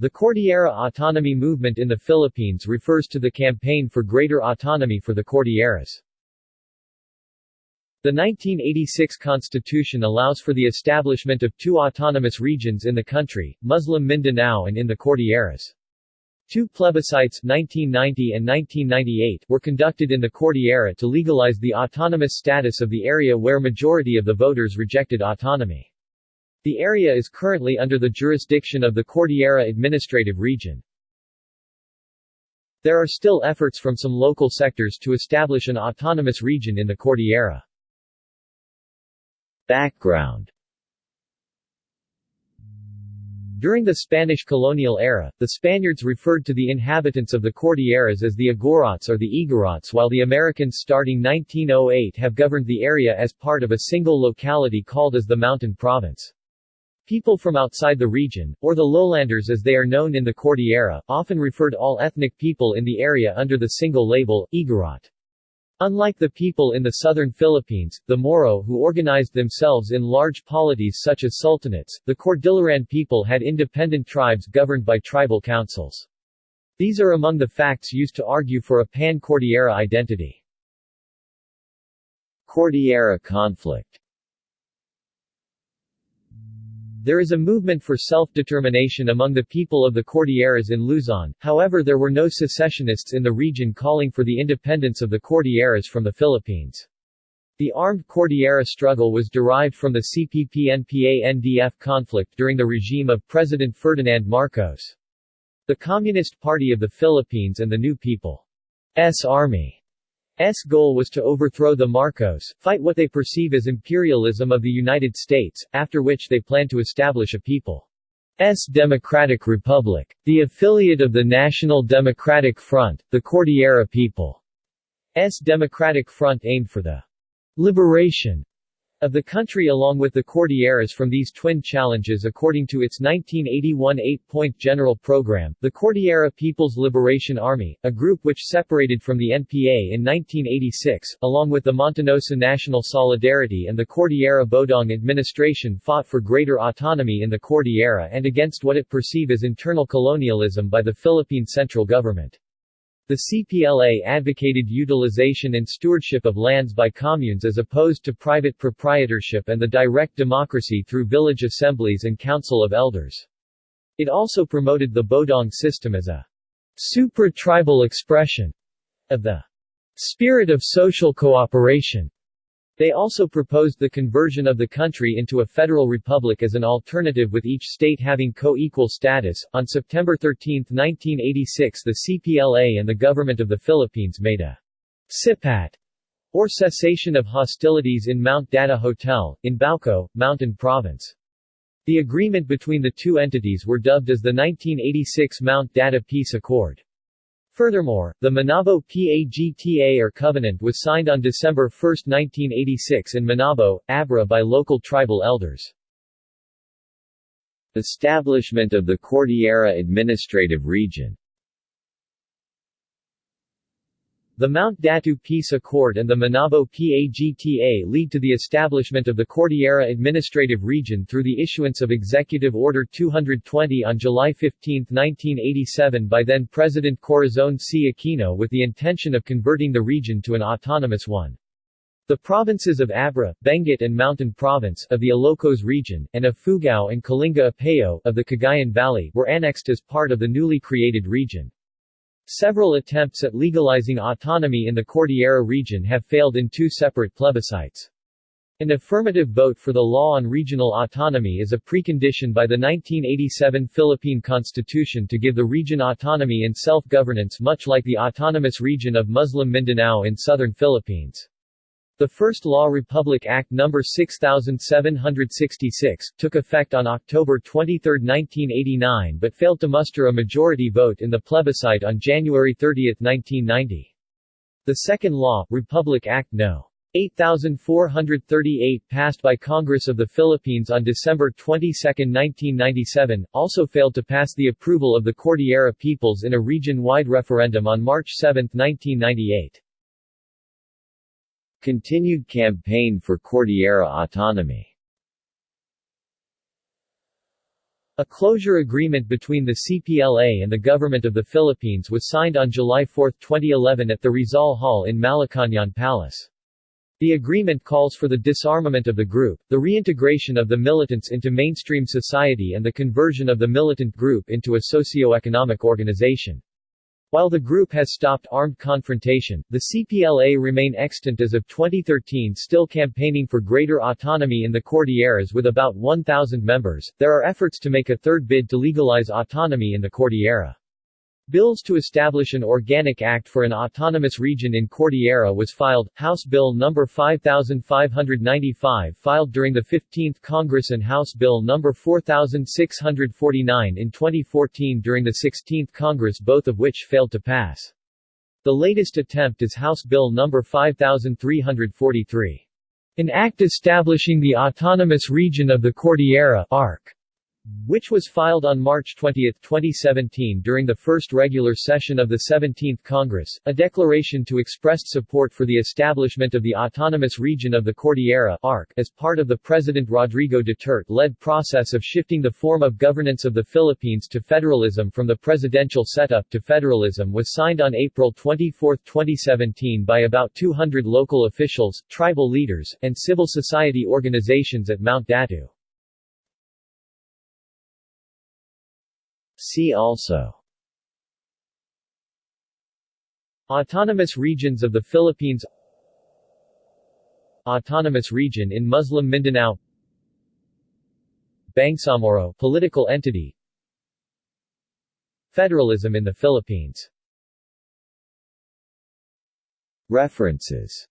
The Cordillera Autonomy Movement in the Philippines refers to the campaign for greater autonomy for the Cordilleras. The 1986 constitution allows for the establishment of two autonomous regions in the country, Muslim Mindanao and in the Cordilleras. Two plebiscites 1990 and 1998 were conducted in the Cordillera to legalize the autonomous status of the area where majority of the voters rejected autonomy. The area is currently under the jurisdiction of the Cordillera Administrative Region. There are still efforts from some local sectors to establish an autonomous region in the Cordillera. Background During the Spanish colonial era, the Spaniards referred to the inhabitants of the Cordilleras as the Igorots or the Igorots while the Americans starting 1908 have governed the area as part of a single locality called as the Mountain Province. People from outside the region, or the lowlanders as they are known in the Cordillera, often referred all ethnic people in the area under the single label, Igorot. Unlike the people in the southern Philippines, the Moro who organized themselves in large polities such as sultanates, the Cordilleran people had independent tribes governed by tribal councils. These are among the facts used to argue for a pan-Cordillera identity. Cordillera conflict there is a movement for self-determination among the people of the Cordilleras in Luzon, however there were no secessionists in the region calling for the independence of the Cordilleras from the Philippines. The armed Cordillera struggle was derived from the CPP-NPA-NDF conflict during the regime of President Ferdinand Marcos. The Communist Party of the Philippines and the New People's Army S goal was to overthrow the Marcos, fight what they perceive as imperialism of the United States, after which they plan to establish a people's Democratic Republic. The affiliate of the National Democratic Front, the Cordillera People's Democratic Front aimed for the liberation of the country along with the Cordilleras from these twin challenges according to its 1981 eight-point general program, the Cordillera People's Liberation Army, a group which separated from the NPA in 1986, along with the Montanosa National Solidarity and the Cordillera Bodong administration fought for greater autonomy in the Cordillera and against what it perceived as internal colonialism by the Philippine central government. The CPLA advocated utilization and stewardship of lands by communes as opposed to private proprietorship and the direct democracy through village assemblies and council of elders. It also promoted the Bodong system as a supra-tribal expression of the spirit of social cooperation they also proposed the conversion of the country into a federal republic as an alternative with each state having co-equal status. On September 13, 1986 the CPLA and the government of the Philippines made a sipat, or cessation of hostilities in Mount Data Hotel, in Bauko, Mountain Province. The agreement between the two entities were dubbed as the 1986 Mount Data Peace Accord. Furthermore, the Manabo PAGTA or Covenant was signed on December 1, 1986 in Manabo, Abra by local tribal elders. Establishment of the Cordillera Administrative Region The Mount Data Peace Accord and the Manabo PAGTA lead to the establishment of the Cordillera Administrative Region through the issuance of Executive Order 220 on July 15, 1987 by then-President Corazon C. Aquino with the intention of converting the region to an autonomous one. The provinces of Abra, Benguet and Mountain Province of the Ilocos region, and of Ifugao and Kalinga Apayao of the Cagayan Valley were annexed as part of the newly created region. Several attempts at legalizing autonomy in the Cordillera region have failed in two separate plebiscites. An affirmative vote for the law on regional autonomy is a precondition by the 1987 Philippine Constitution to give the region autonomy and self-governance much like the autonomous region of Muslim Mindanao in southern Philippines. The first Law Republic Act No. 6766, took effect on October 23, 1989 but failed to muster a majority vote in the plebiscite on January 30, 1990. The second Law, Republic Act No. 8438 passed by Congress of the Philippines on December 22, 1997, also failed to pass the approval of the Cordillera peoples in a region-wide referendum on March 7, 1998. Continued campaign for Cordillera autonomy A closure agreement between the CPLA and the Government of the Philippines was signed on July 4, 2011 at the Rizal Hall in Malacañang Palace. The agreement calls for the disarmament of the group, the reintegration of the militants into mainstream society and the conversion of the militant group into a socio-economic organization. While the group has stopped armed confrontation, the CPLA remain extant as of 2013 still campaigning for greater autonomy in the Cordilleras with about 1,000 members. There are efforts to make a third bid to legalize autonomy in the Cordillera. Bills to establish an organic act for an autonomous region in Cordillera was filed, House Bill No. 5595 filed during the 15th Congress and House Bill No. 4649 in 2014 during the 16th Congress both of which failed to pass. The latest attempt is House Bill No. 5343. An act establishing the Autonomous Region of the Cordillera ARC which was filed on March 20, 2017 during the first regular session of the 17th Congress, a declaration to express support for the establishment of the Autonomous Region of the Cordillera ARC as part of the President Rodrigo Duterte-led process of shifting the form of governance of the Philippines to federalism from the presidential setup to federalism was signed on April 24, 2017 by about 200 local officials, tribal leaders, and civil society organizations at Mount Data. See also. Autonomous regions of the Philippines. Autonomous region in Muslim Mindanao. Bangsamoro political entity. Federalism in the Philippines. References